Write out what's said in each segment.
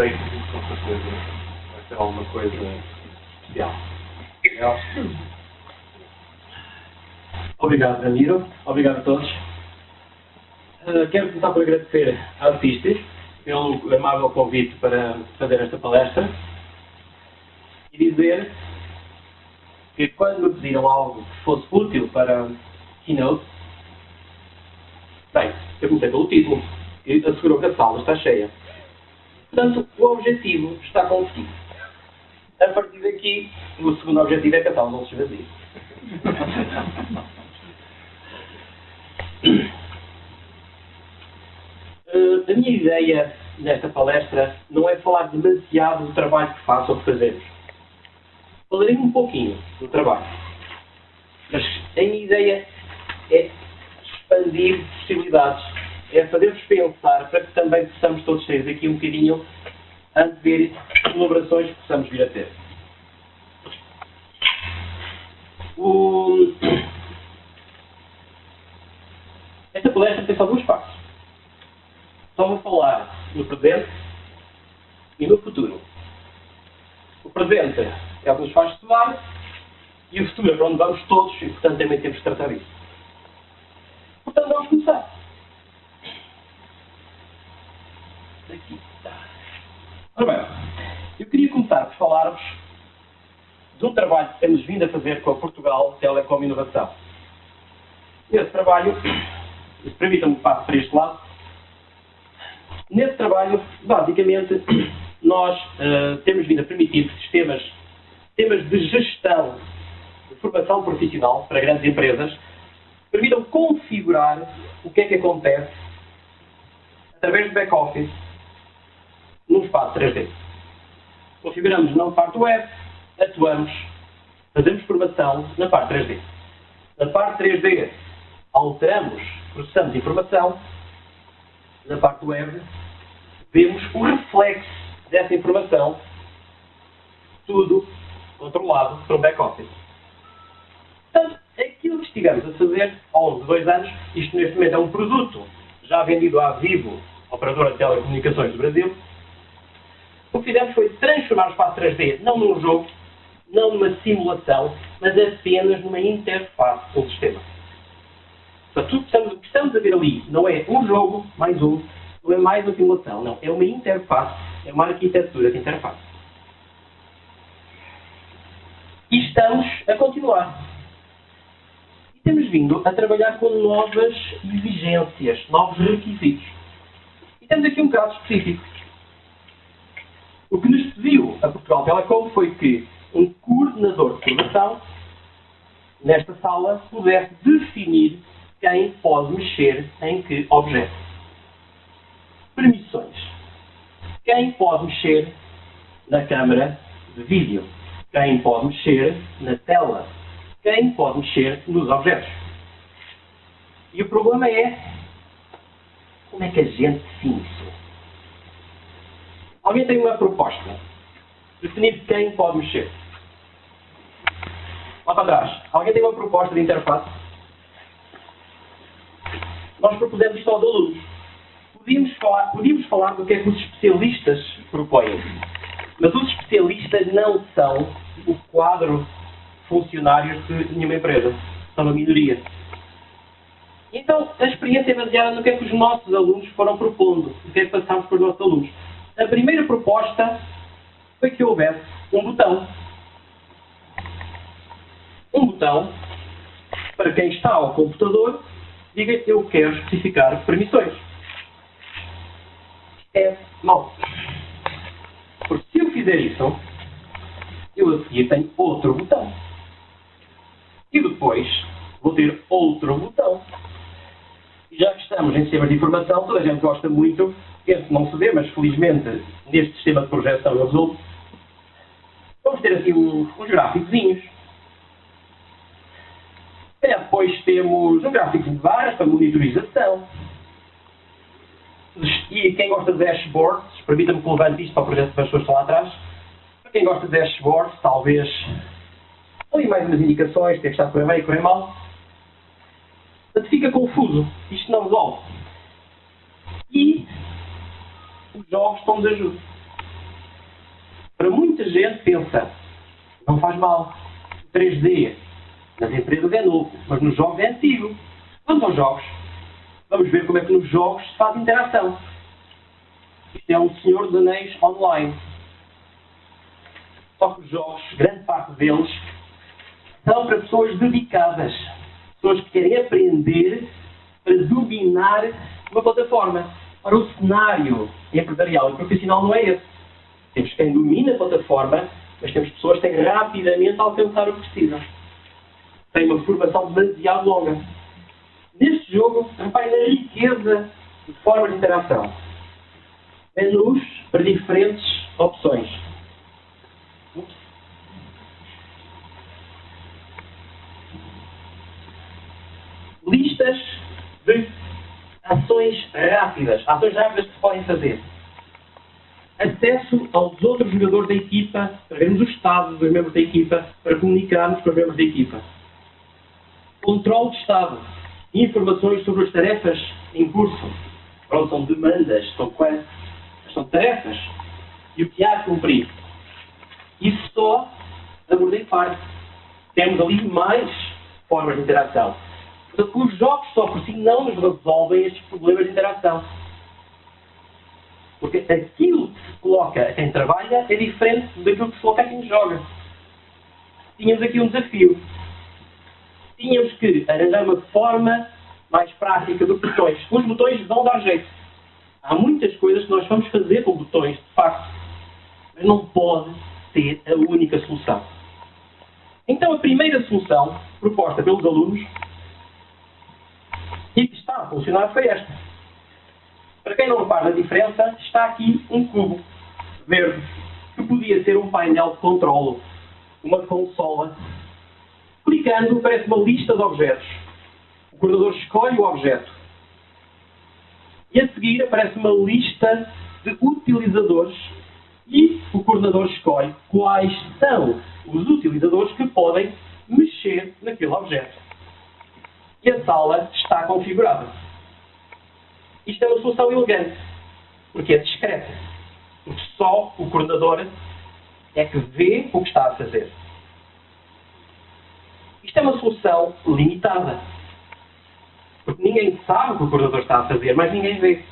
sei que com certeza vai ser alguma coisa especial. Obrigado, Ramiro. Obrigado a todos. Uh, quero começar por agradecer a Artistes pelo amável convite para fazer esta palestra e dizer que quando me pediram algo que fosse útil para Keynote, bem, eu comecei pelo título e assegurou que a sala está cheia. Portanto, o objetivo está conseguido. A partir daqui, o segundo objetivo é a sala não esvazie. Uh, a minha ideia nesta palestra não é falar demasiado do trabalho que faço ou que fazemos. Falarei um pouquinho do trabalho. Mas a minha ideia é expandir possibilidades, é fazer-vos pensar para que também possamos todos sair daqui um bocadinho a ver colaborações que possamos vir a ter. O... Esta palestra tem só duas partes. Só vou falar no presente e no futuro. O presente é o que nos faz estudar e o futuro é para onde vamos todos e, portanto, também temos que tratar disso. Portanto, vamos começar. Aqui está. Ora bem, eu queria falar-vos um trabalho que temos vindo a fazer com a Portugal Telecom Inovação. Esse trabalho, permitam-me que passe para este lado, Nesse trabalho, basicamente, nós uh, temos vindo a permitir sistemas, sistemas de gestão de formação profissional para grandes empresas permitam configurar o que é que acontece através do back-office num espaço 3D. Configuramos na parte web, atuamos, fazemos formação na parte 3D. Na parte 3D, alteramos, processamos informação. Na parte web, vemos o reflexo dessa informação, tudo controlado um back-office. Portanto, aquilo que estivemos a fazer longo de dois anos, isto neste momento é um produto já vendido à Vivo, operadora de telecomunicações do Brasil, o que fizemos foi transformar o espaço 3D não num jogo, não numa simulação, mas apenas numa interface com o sistema. Portanto, o que estamos a ver ali não é um jogo mais um, não é mais uma simulação, não. É uma interface, é uma arquitetura de interface. E estamos a continuar. E temos vindo a trabalhar com novas exigências, novos requisitos. E temos aqui um caso específico. O que nos pediu a Portugal Telecom foi que um coordenador de formação, nesta sala, pudesse definir quem pode mexer em que objeto permissões. Quem pode mexer na câmara de vídeo? Quem pode mexer na tela? Quem pode mexer nos objetos? E o problema é como é que a gente define? Alguém tem uma proposta? Definir quem pode mexer. Lá para trás. Alguém tem uma proposta de interface? Nós propusemos isto aos alunos podíamos falar, podíamos falar do que é que os especialistas propõem. Mas os especialistas não são o quadro funcionários de nenhuma empresa. São uma minoria. Então, a experiência é baseada no que é que os nossos alunos foram propondo, o que é que passámos para os nossos alunos. A primeira proposta foi que houvesse um botão. Um botão para quem está ao computador diga eu quero especificar permissões é mau. Porque se eu fizer isso, eu a seguir tenho outro botão. E depois vou ter outro botão. Já que estamos em sistemas de informação, toda a gente gosta muito, esse não se vê, mas felizmente neste sistema de projeção eu resolvo. Vamos ter assim uns, uns gráficozinhos. Depois temos um gráfico de barras para monitorização e quem gosta de dashboards, permita-me que levante isto para o projeto das pessoas que estão lá atrás. Para quem gosta de dashboards, talvez ali mais umas indicações, tem que estar a correr bem, correr mal. Portanto, fica confuso. Isto não resolve. E os jogos estão-nos ajuda. Para muita gente pensa, não faz mal. 3D nas empresas é novo, mas nos jogos é antigo. Vamos aos jogos. Vamos ver como é que nos jogos se faz interação. Isto é um Senhor dos Anéis online. Só que os jogos, grande parte deles, são para pessoas dedicadas. Pessoas que querem aprender para dominar uma plataforma. Ora, o cenário empresarial e profissional não é esse. Temos quem domina a plataforma, mas temos pessoas que têm rapidamente alcançar o que precisam. Têm uma formação demasiado longa. Neste jogo, reparem na riqueza de formas de interação. Menus para diferentes opções. Listas de ações rápidas. Ações rápidas que se podem fazer. Acesso aos outros jogadores da equipa, para vermos o estado dos membros da equipa, para comunicarmos com os membros da equipa. Controle de estado. Informações sobre as tarefas em curso. Pronto, são demandas, são quests, são tarefas. E o que há a cumprir. Isso só abordei parte. Temos ali mais formas de interação. Portanto, os jogos só por si não nos resolvem estes problemas de interação. Porque aquilo que se coloca a quem trabalha é diferente daquilo que se coloca a quem joga. Tínhamos aqui um desafio. Tínhamos que arranjar uma forma mais prática dos botões. Os botões vão dar jeito. Há muitas coisas que nós vamos fazer com botões, de facto. Mas não pode ser a única solução. Então, a primeira solução proposta pelos alunos e que está a funcionar foi esta. Para quem não repara a diferença, está aqui um cubo verde, que podia ser um painel de controle, uma consola. Clicando, aparece uma lista de objetos. O coordenador escolhe o objeto. E a seguir aparece uma lista de utilizadores e o coordenador escolhe quais são os utilizadores que podem mexer naquele objeto. E a sala está configurada. Isto é uma solução elegante, porque é discreta. Porque só o coordenador é que vê o que está a fazer. Isto é uma solução limitada. Porque ninguém sabe o que o coordenador está a fazer, mas ninguém vê.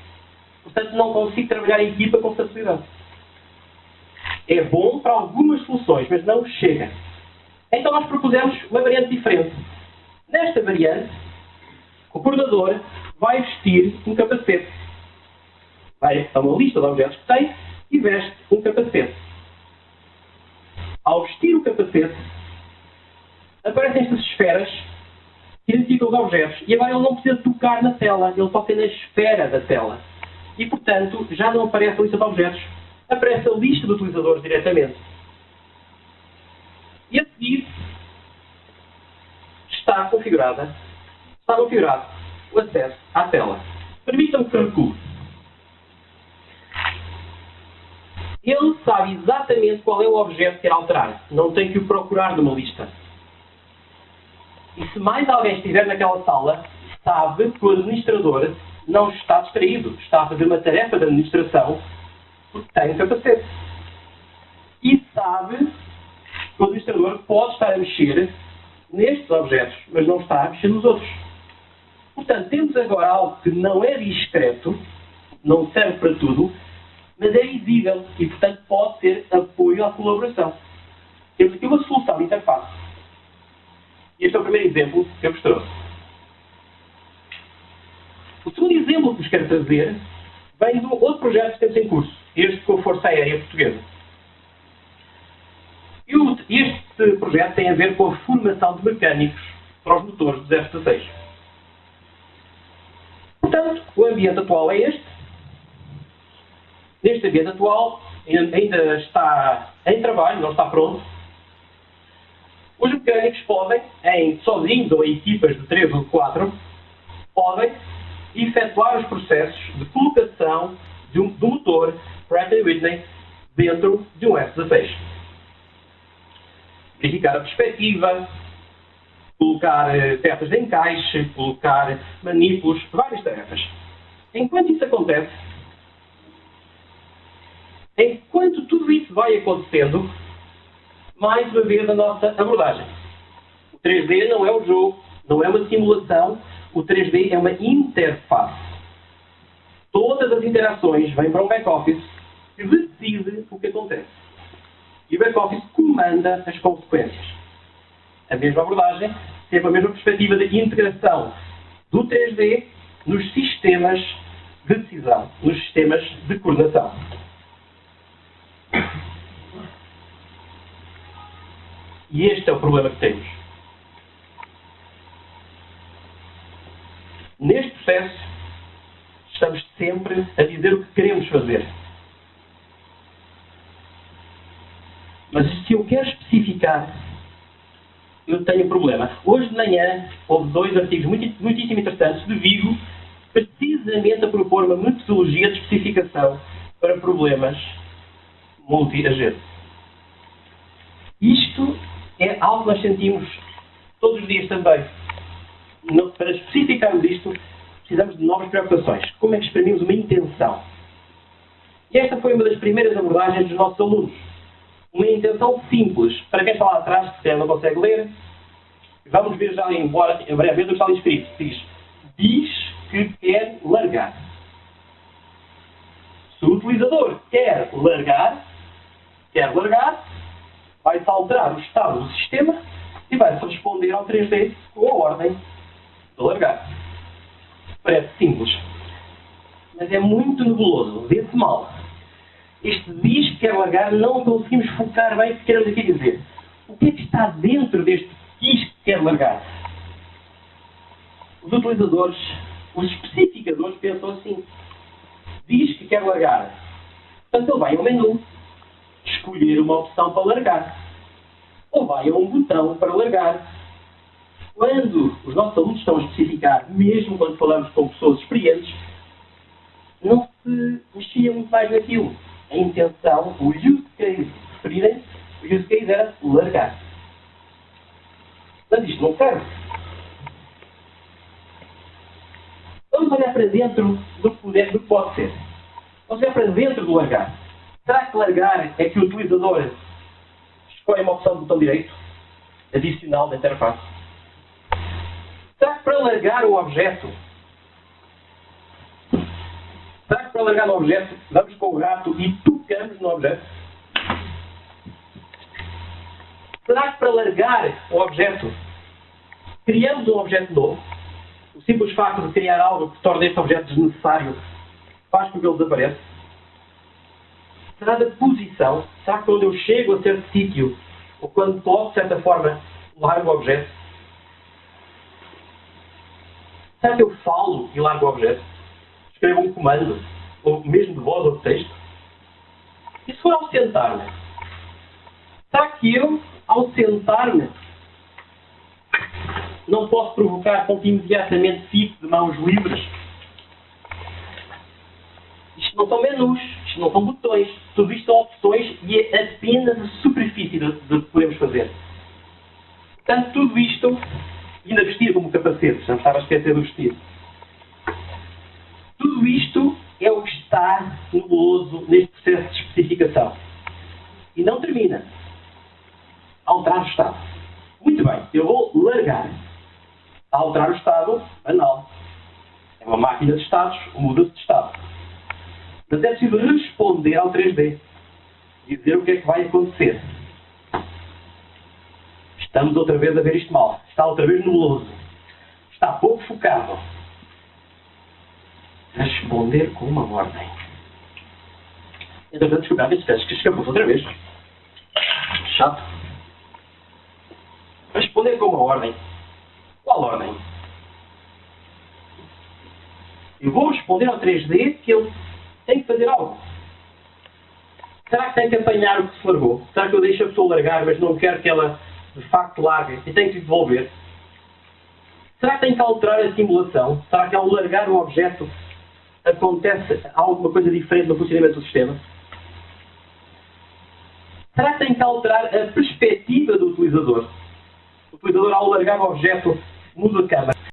Portanto, não consigo trabalhar em equipa com facilidade. É bom para algumas soluções, mas não chega. Então nós propusemos uma variante diferente. Nesta variante, o coordenador vai vestir um capacete. Vai a uma lista de objetos que tem e veste um capacete. Ao vestir o capacete, aparecem estas esferas que identificam os objetos. E agora ele não precisa tocar na tela, ele toca na esfera da tela. E, portanto, já não aparece a lista de objetos, aparece a lista de utilizadores diretamente. E a seguir está configurada, está configurado o acesso à tela. Permitam-me que recue. Ele sabe exatamente qual é o objeto que quer alterar. Não tem que o procurar numa lista. E se mais alguém estiver naquela sala, sabe que o administrador não está distraído. Está a fazer uma tarefa de administração porque tem um capacete. E sabe que o administrador pode estar a mexer nestes objetos, mas não está a mexer nos outros. Portanto, temos agora algo que não é discreto, não serve para tudo, mas é visível e, portanto, pode ser apoio à colaboração. Temos aqui uma solução de interface. Este é o primeiro exemplo que eu vos trouxe. O segundo exemplo que vos quero trazer vem do outro projeto que temos em curso, este com a Força Aérea Portuguesa. E este projeto tem a ver com a formação de mecânicos para os motores dos F-16. Portanto, o ambiente atual é este. Neste ambiente atual, ainda está em trabalho, não está pronto. Os mecânicos podem, em sozinhos ou em equipas de 3 ou 4, podem efetuar os processos de colocação de um, do motor Pratt Whitney dentro de um F-16. Verificar a perspectiva, colocar peças de encaixe, colocar manipulos, várias tarefas. Enquanto isso acontece, Enquanto tudo isso vai acontecendo, mais uma vez a nossa abordagem. O 3D não é um jogo, não é uma simulação, o 3D é uma interface. Todas as interações vêm para um back-office que decide o que acontece. E o back-office comanda as consequências. A mesma abordagem, sempre a mesma perspectiva de integração do 3D nos sistemas de decisão, nos sistemas de coordenação. E este é o problema que temos. Neste processo, estamos sempre a dizer o que queremos fazer. Mas se eu quero especificar, eu tenho um problema. Hoje de manhã houve dois artigos muito, muitíssimo interessantes de Vigo, precisamente a propor uma metodologia de especificação para problemas multi-agentes. Isto é algo que nós sentimos todos os dias também. para especificarmos isto, precisamos de novas preocupações. Como é que exprimimos uma intenção? E esta foi uma das primeiras abordagens dos nossos alunos. Uma intenção simples. Para quem está lá atrás, se não consegue ler, vamos ver já embora, em breve o que está ali escrito. Diz, diz que quer largar. Se o utilizador quer largar, quer largar, vai-se alterar o estado do sistema e vai-se responder ao 3D com a ordem de largar. Parece simples, mas é muito nebuloso, vê-se mal. Este diz que quer largar, não conseguimos focar bem o que queremos aqui dizer. O que é que está dentro deste diz que quer largar? Os utilizadores, os especificadores pensam assim. Diz que quer largar. Portanto, ele vai ao menu, escolher uma opção para largar. Ou vai a um botão para largar. Quando os nossos alunos estão a especificar, mesmo quando falamos com pessoas experientes, não se mexia muito mais naquilo. A intenção, o use case preferirem, o use case era largar. Mas isto não serve. Vamos olhar para dentro do que, do que pode ser. Vamos olhar para dentro do largar. Será que largar é que o utilizador escolhe uma opção do botão direito, adicional da interface? Será que para largar o objeto, para largar o objeto, vamos com o rato e tocamos no objeto? Será que para largar o objeto, criamos um objeto novo? O simples facto de criar algo que torna este objeto desnecessário faz com que ele desapareça? será da posição. Será que quando eu chego a certo sítio, ou quando posso, de certa forma, largo o objeto? Será que eu falo e largo o objeto? Escrevo um comando, ou mesmo de voz ou de texto? E se for ao sentar-me? Será que eu, ao sentar-me, não posso provocar com que imediatamente fique de mãos livres? Isto não são menus, isto não são botões, tudo isto são opções e é apenas a superfície do que podemos fazer. Portanto, tudo isto, ainda vestir como capacete, já me estava a esquecer do vestido. Tudo isto está nebuloso neste processo de especificação. E não termina. Alterar o estado. Muito bem, eu vou largar. Alterar o estado, banal. É uma máquina de estados, muda-se de estado. Mas é preciso responder ao 3D. Dizer o que é que vai acontecer. Estamos outra vez a ver isto mal. Está outra vez nebuloso. Está pouco focado. Responder com uma ordem. Entretanto, desculpa, acho que escapou outra vez. Chato. Responder com uma ordem. Qual ordem? Eu vou responder ao 3D que ele tem que fazer algo. Será que tem que apanhar o que se largou? Será que eu deixo a pessoa largar, mas não quero que ela de facto largue e tenho que devolver? Será que tem que alterar a simulação? Será que ao largar o objeto acontece alguma coisa diferente no funcionamento do sistema? Será que tem que alterar a perspectiva do utilizador? O utilizador, ao largar o objeto, muda a câmara.